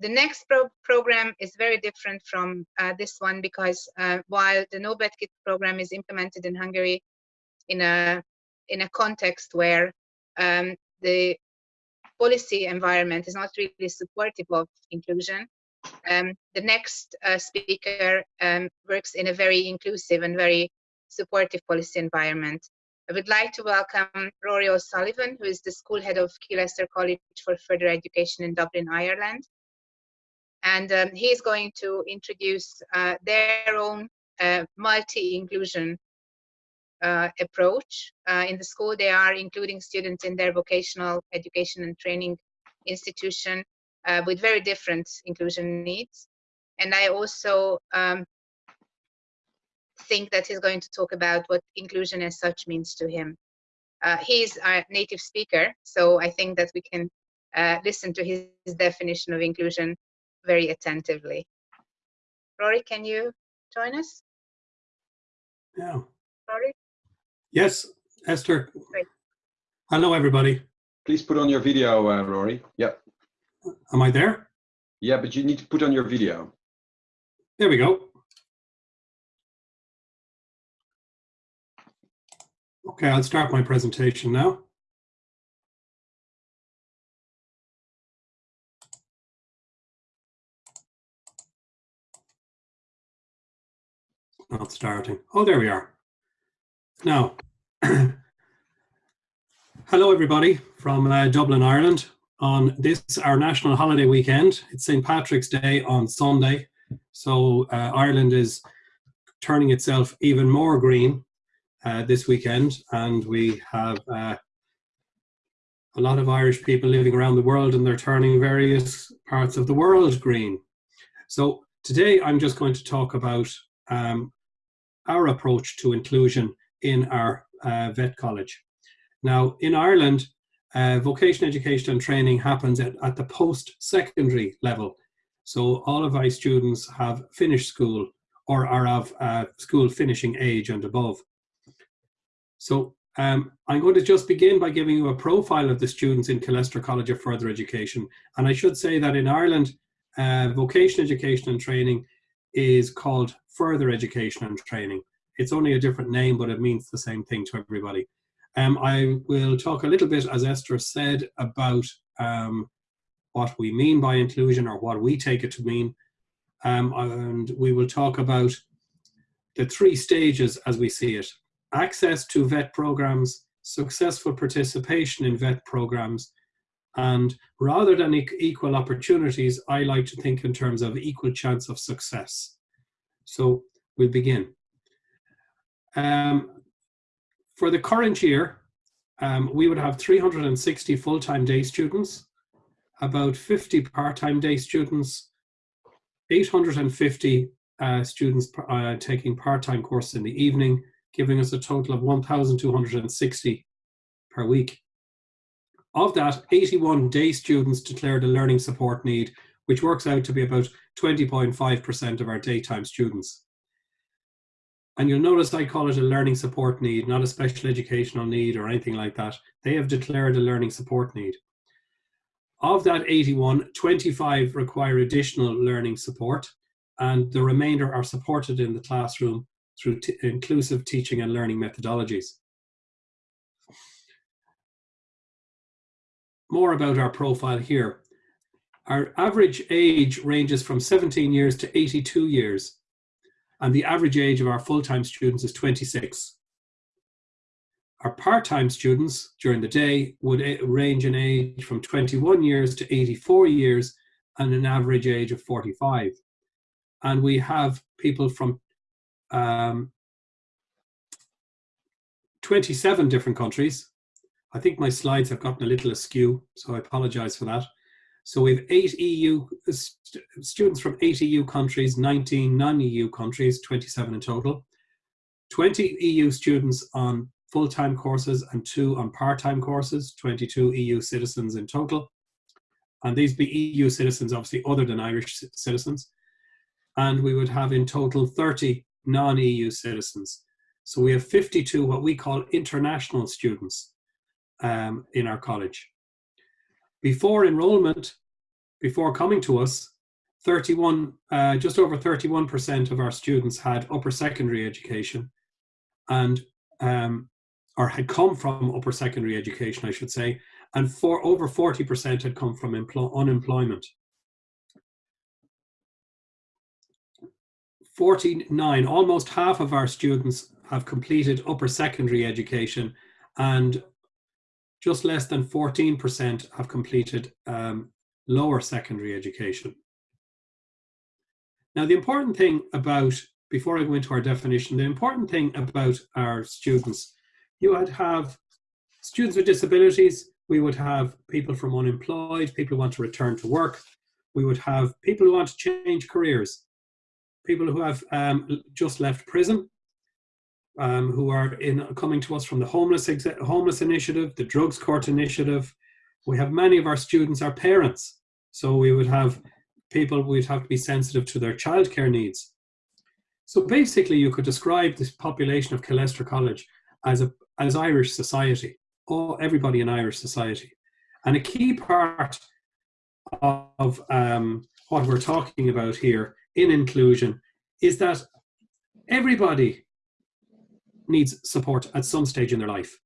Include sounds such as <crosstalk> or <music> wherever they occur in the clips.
the next pro program is very different from uh, this one because uh, while the No Bad Kid program is implemented in Hungary in a in a context where um, the policy environment is not really supportive of inclusion, um, the next uh, speaker um, works in a very inclusive and very supportive policy environment. I would like to welcome Rory O'Sullivan, who is the school head of Killester College for Further Education in Dublin, Ireland. And um, he is going to introduce uh, their own uh, multi-inclusion uh, approach. Uh, in the school, they are including students in their vocational education and training institution uh, with very different inclusion needs. And I also um, think that he's going to talk about what inclusion as such means to him. Uh, he's a native speaker, so I think that we can listen to his definition of inclusion very attentively. Rory, can you join us? Yeah. Rory? Yes, Esther. Great. Hello, everybody. Please put on your video, uh, Rory. Yep. Am I there? Yeah, but you need to put on your video. There we go. Okay, I'll start my presentation now. Not starting. Oh, there we are. Now, <clears throat> hello everybody from uh, Dublin, Ireland. On this, our national holiday weekend, it's St. Patrick's Day on Sunday. So uh, Ireland is turning itself even more green uh, this weekend, and we have uh, a lot of Irish people living around the world, and they're turning various parts of the world green. So today, I'm just going to talk about um, our approach to inclusion in our uh, vet college. Now, in Ireland, uh, vocational education and training happens at, at the post-secondary level. So all of our students have finished school or are of uh, school finishing age and above. So um, I'm going to just begin by giving you a profile of the students in Killester College of Further Education. And I should say that in Ireland, uh, vocational education and training is called further education and training. It's only a different name, but it means the same thing to everybody. Um, I will talk a little bit, as Esther said, about um, what we mean by inclusion or what we take it to mean. Um, and we will talk about the three stages as we see it access to vet programs, successful participation in vet programs, and rather than equal opportunities, I like to think in terms of equal chance of success. So we'll begin. Um, for the current year, um, we would have 360 full-time day students, about 50 part-time day students, 850 uh, students uh, taking part-time courses in the evening, giving us a total of 1,260 per week. Of that, 81 day students declared a learning support need, which works out to be about 20.5% of our daytime students. And you'll notice I call it a learning support need, not a special educational need or anything like that. They have declared a learning support need. Of that 81, 25 require additional learning support, and the remainder are supported in the classroom through inclusive teaching and learning methodologies. More about our profile here. Our average age ranges from 17 years to 82 years, and the average age of our full-time students is 26. Our part-time students during the day would range in age from 21 years to 84 years and an average age of 45. And we have people from um, 27 different countries. I think my slides have gotten a little askew, so I apologize for that. So we have eight EU st students from eight EU countries, 19 non-EU countries, 27 in total. 20 EU students on full-time courses and two on part-time courses, 22 EU citizens in total. And these be EU citizens, obviously other than Irish citizens. And we would have in total 30 non-EU citizens. So we have 52 what we call international students um, in our college. Before enrollment, before coming to us, 31, uh, just over 31% of our students had upper secondary education and um, or had come from upper secondary education, I should say, and for over 40% had come from unemployment. 49, almost half of our students have completed upper secondary education and just less than 14% have completed um, lower secondary education. Now, the important thing about, before I go into our definition, the important thing about our students, you would have students with disabilities, we would have people from unemployed, people who want to return to work, we would have people who want to change careers, people who have um, just left prison, um, who are in coming to us from the homeless homeless initiative, the drugs court initiative. We have many of our students are parents, so we would have people we'd have to be sensitive to their childcare needs. So basically, you could describe this population of Killester College as a as Irish society, or everybody in Irish society, and a key part of um, what we're talking about here in inclusion is that everybody needs support at some stage in their life.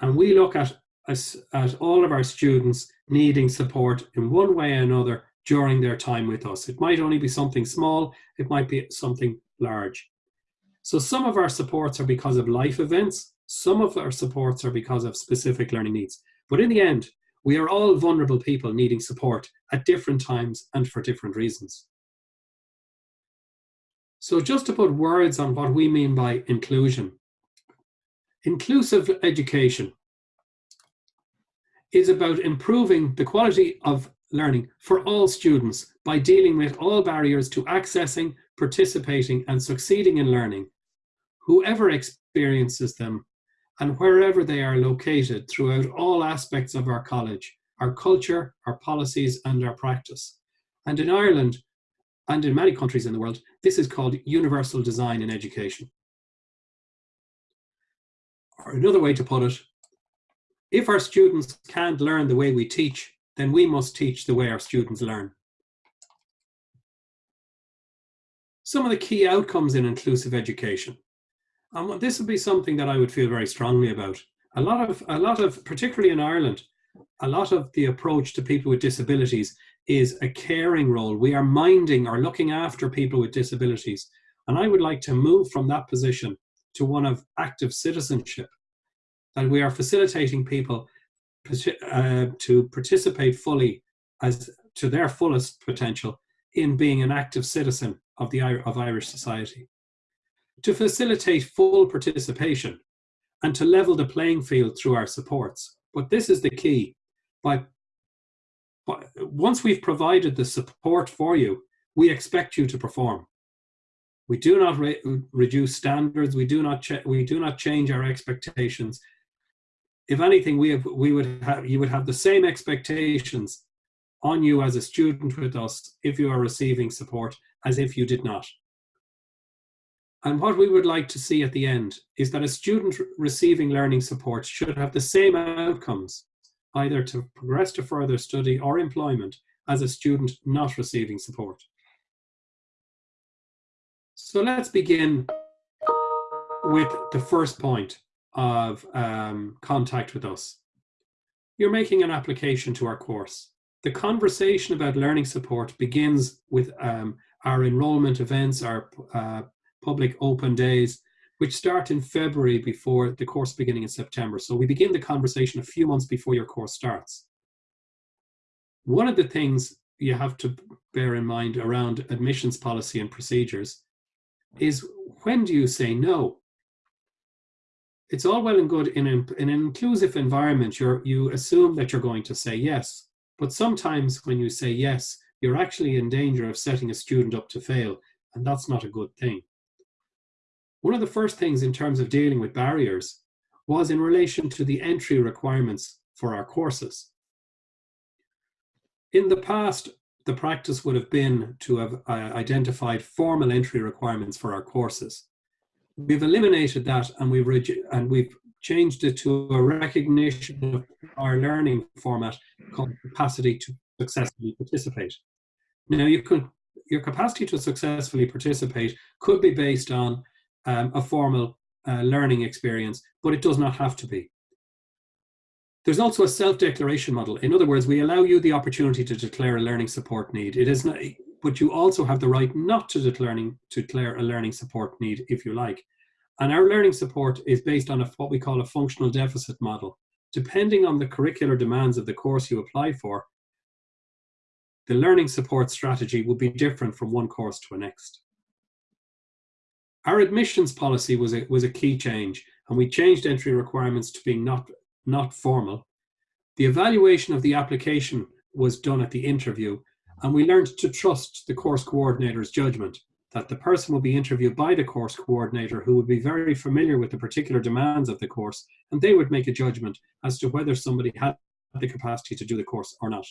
And we look at, at, all of our students needing support in one way or another during their time with us. It might only be something small, it might be something large. So some of our supports are because of life events, some of our supports are because of specific learning needs. But in the end, we are all vulnerable people needing support at different times and for different reasons. So just to put words on what we mean by inclusion. Inclusive education is about improving the quality of learning for all students by dealing with all barriers to accessing, participating and succeeding in learning, whoever experiences them and wherever they are located throughout all aspects of our college, our culture, our policies and our practice. And in Ireland, and in many countries in the world, this is called universal design in education. Or another way to put it, if our students can't learn the way we teach, then we must teach the way our students learn. Some of the key outcomes in inclusive education. And this would be something that I would feel very strongly about. A lot of, a lot of, particularly in Ireland, a lot of the approach to people with disabilities is a caring role. We are minding or looking after people with disabilities. And I would like to move from that position to one of active citizenship, that we are facilitating people uh, to participate fully as to their fullest potential in being an active citizen of the of Irish society. To facilitate full participation and to level the playing field through our supports. But this is the key. By once we've provided the support for you, we expect you to perform. We do not re reduce standards. We do not we do not change our expectations. If anything, we have we would have you would have the same expectations on you as a student with us if you are receiving support as if you did not. And what we would like to see at the end is that a student receiving learning support should have the same outcomes either to progress to further study or employment as a student not receiving support. So let's begin with the first point of um, contact with us. You're making an application to our course. The conversation about learning support begins with um, our enrollment events, our uh, public open days, which start in February before the course beginning in September. So we begin the conversation a few months before your course starts. One of the things you have to bear in mind around admissions policy and procedures is when do you say no? It's all well and good in an, in an inclusive environment, you're, you assume that you're going to say yes. But sometimes when you say yes, you're actually in danger of setting a student up to fail, and that's not a good thing. One of the first things in terms of dealing with barriers was in relation to the entry requirements for our courses. In the past, the practice would have been to have uh, identified formal entry requirements for our courses. We've eliminated that and we've, and we've changed it to a recognition of our learning format called capacity to successfully participate. Now, you could, your capacity to successfully participate could be based on um, a formal uh, learning experience, but it does not have to be. There's also a self-declaration model. In other words, we allow you the opportunity to declare a learning support need. It is not, but you also have the right not to declare a learning support need if you like. And our learning support is based on a, what we call a functional deficit model. Depending on the curricular demands of the course you apply for, the learning support strategy will be different from one course to the next. Our admissions policy was a, was a key change, and we changed entry requirements to being not not formal. The evaluation of the application was done at the interview, and we learned to trust the course coordinator's judgment that the person will be interviewed by the course coordinator who would be very familiar with the particular demands of the course, and they would make a judgment as to whether somebody had the capacity to do the course or not.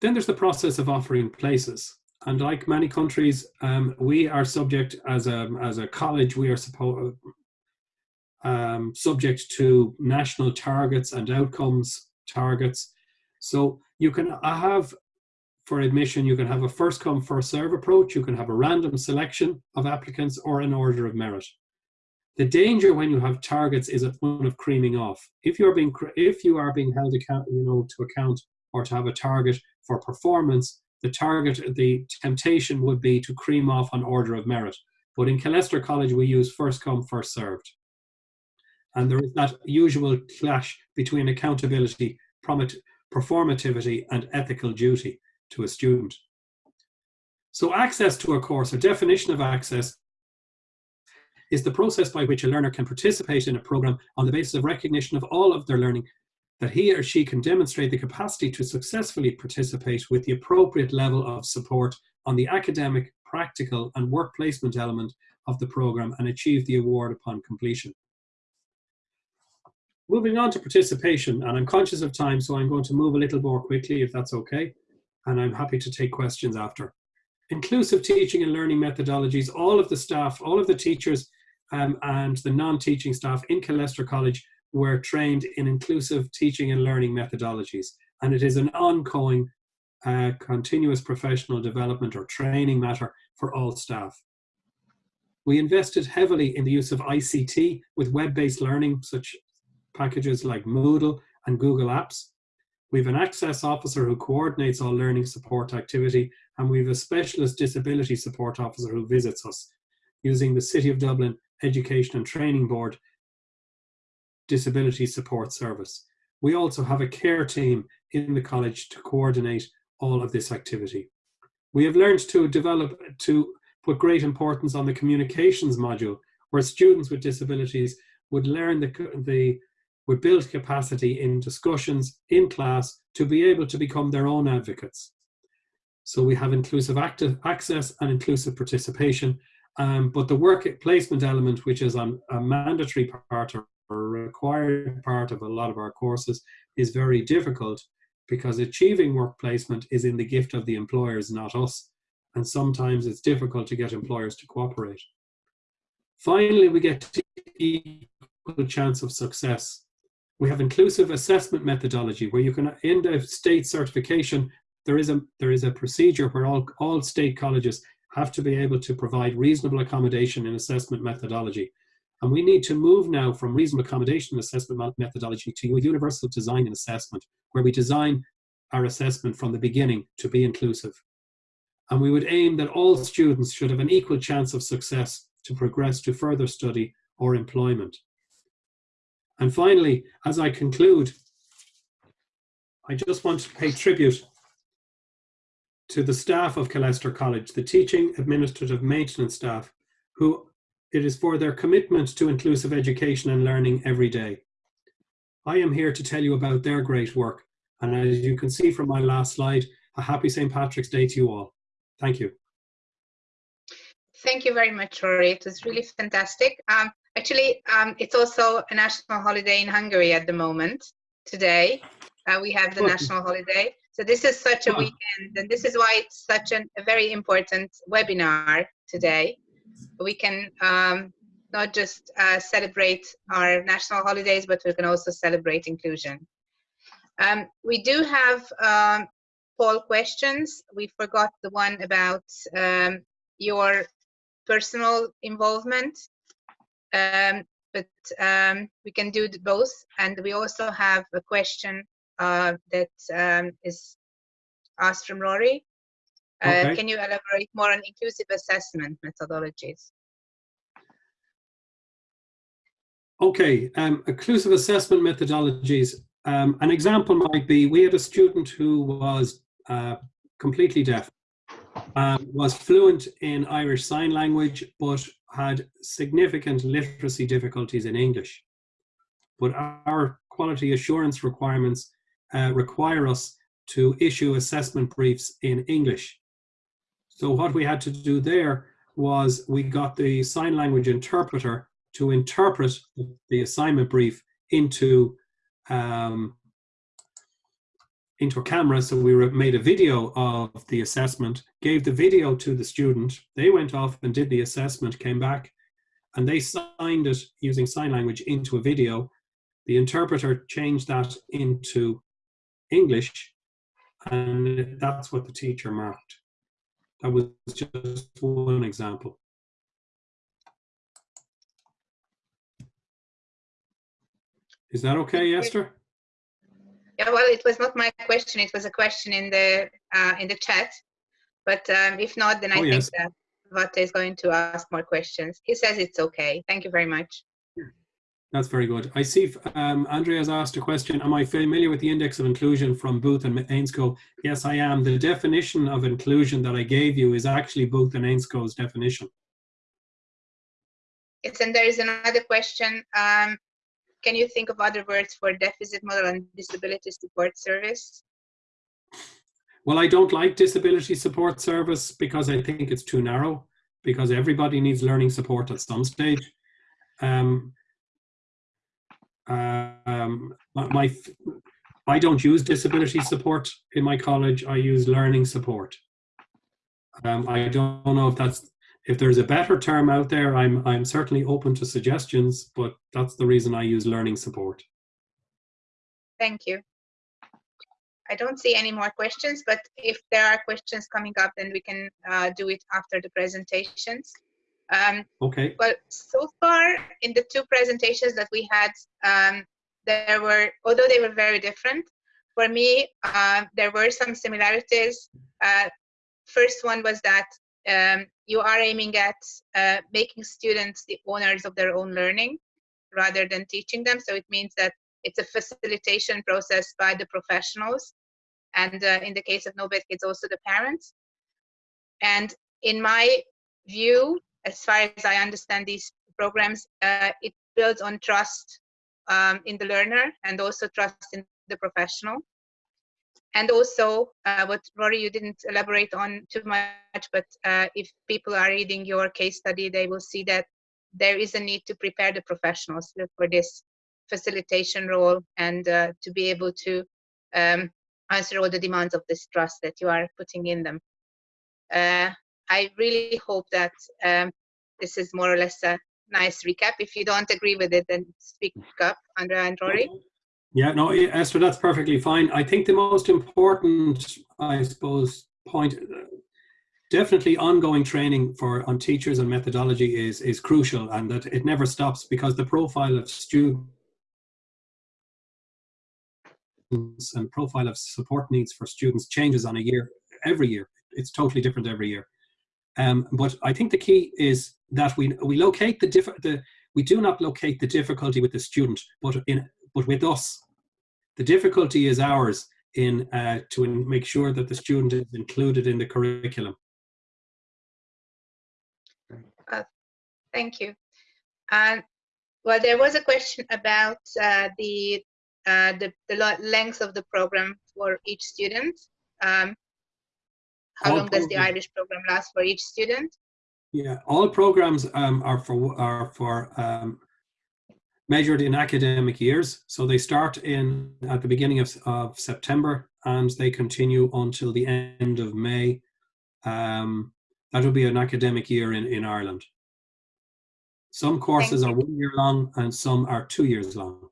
Then there's the process of offering places. And like many countries, um, we are subject as a, as a college, we are supposed um, subject to national targets and outcomes targets. So you can have, for admission, you can have a first come, first serve approach, you can have a random selection of applicants or an order of merit. The danger when you have targets is one of creaming off. If you're being, if you are being held account, you know, to account or to have a target for performance, the target, the temptation would be to cream off on order of merit. But in Killester College, we use first come, first served. And there is that usual clash between accountability, performativity, and ethical duty to a student. So access to a course, or definition of access, is the process by which a learner can participate in a program on the basis of recognition of all of their learning, that he or she can demonstrate the capacity to successfully participate with the appropriate level of support on the academic, practical, and work placement element of the program and achieve the award upon completion. Moving on to participation, and I'm conscious of time, so I'm going to move a little more quickly if that's okay, and I'm happy to take questions after. Inclusive teaching and learning methodologies, all of the staff, all of the teachers um, and the non-teaching staff in Killester College were trained in inclusive teaching and learning methodologies, and it is an ongoing uh, continuous professional development or training matter for all staff. We invested heavily in the use of ICT with web-based learning, such packages like Moodle and Google Apps. We have an access officer who coordinates all learning support activity, and we have a specialist disability support officer who visits us using the City of Dublin Education and Training Board Disability Support Service. We also have a care team in the college to coordinate all of this activity. We have learned to develop, to put great importance on the communications module, where students with disabilities would learn the, the we build capacity in discussions in class to be able to become their own advocates. So we have inclusive active access and inclusive participation, um, but the work placement element, which is a, a mandatory part or a required part of a lot of our courses, is very difficult because achieving work placement is in the gift of the employers, not us. And sometimes it's difficult to get employers to cooperate. Finally, we get to equal chance of success. We have inclusive assessment methodology where you can, in the state certification, there is a, there is a procedure where all, all state colleges have to be able to provide reasonable accommodation in assessment methodology. And we need to move now from reasonable accommodation assessment methodology to universal design and assessment, where we design our assessment from the beginning to be inclusive. And we would aim that all students should have an equal chance of success to progress to further study or employment. And finally, as I conclude, I just want to pay tribute to the staff of Killester College, the teaching, administrative, maintenance staff, who it is for their commitment to inclusive education and learning every day. I am here to tell you about their great work. And as you can see from my last slide, a happy St. Patrick's Day to you all. Thank you. Thank you very much, Rory. It was really fantastic. Um, Actually, um, it's also a national holiday in Hungary at the moment. Today, uh, we have the national holiday. So this is such a weekend, and this is why it's such an, a very important webinar today. We can um, not just uh, celebrate our national holidays, but we can also celebrate inclusion. Um, we do have um, poll questions. We forgot the one about um, your personal involvement, um, but um, we can do both. And we also have a question uh, that um, is asked from Rory. Uh, Okay. Can you elaborate more on inclusive assessment methodologies? Okay, um, inclusive assessment methodologies. Um, an example might be we had a student who was uh, completely deaf, um, was fluent in Irish Sign Language, but had significant literacy difficulties in English. But our quality assurance requirements uh, require us to issue assessment briefs in English. So what we had to do there was we got the sign language interpreter to interpret the assignment brief into um, into a camera. So we were- made a video of the assessment, gave the video to the student. They went off and did the assessment, came back, and they signed it using sign language into a video. The interpreter changed that into English, and that's what the teacher marked. That was just one example. Is that okay, Esther? Yeah, well, it was not my question. It was a question in the uh, in the chat. But um, if not, then I Oh, think yes. that Vate is going to ask more questions. He says it's okay. Thank you very much. That's very good. I see um, Andrea has asked a question. Am I familiar with the index of inclusion from Booth and Ainscow? Yes, I am. The definition of inclusion that I gave you is actually Booth and Ainscow's definition. Yes, and there is another question. Um, can you think of other words for deficit model and disability support service? Well, I don't like disability support service because I think it's too narrow because everybody needs learning support at some stage. Um, um, my, I don't use disability support in my college. I use learning support. Um, I don't know if that's if there's a better term out there. I'm I'm certainly open to suggestions, but that's the reason I use learning support. Thank you. I don't see any more questions, but if there are questions coming up, then we can uh, do it after the presentations. Um, Okay. Well, so far in the two presentations that we had, um, there were, although they were very different, for me, uh, there were some similarities. Uh, first one was that um, you are aiming at uh, making students the owners of their own learning rather than teaching them. So it means that it's a facilitation process by the professionals. And uh, in the case of No it's also the parents. And in my view, as far as I understand these programs, uh, it builds on trust um, in the learner and also trust in the professional. And also, uh, what Rory, you didn't elaborate on too much, but uh, if people are reading your case study, they will see that there is a need to prepare the professionals for this facilitation role and uh, to be able to um, answer all the demands of this trust that you are putting in them. Uh, I really hope that um, this is more or less a nice recap. If you don't agree with it, then speak up, Andrea and Rory. Yeah, no, Esther, that's perfectly fine. I think the most important, I suppose, point, uh, definitely ongoing training for on teachers and methodology is is crucial, and that it never stops because the profile of students and profile of support needs for students changes on a year every year. It's totally different every year. Um, but I think the key is that we we locate the diff the we do not locate the difficulty with the student, but in but with us. The difficulty is ours in uh, to make sure that the student is included in the curriculum. Thank you. And well, there was a question about uh, the, uh, the the length of the program for each student. Um, how All long does the Irish program last for each student? Yeah, all programs um, are for are for um, measured in academic years. So they start in at the beginning of, of September and they continue until the end of May. Um, that will be an academic year in, in Ireland. Some courses are one year long and some are two years long.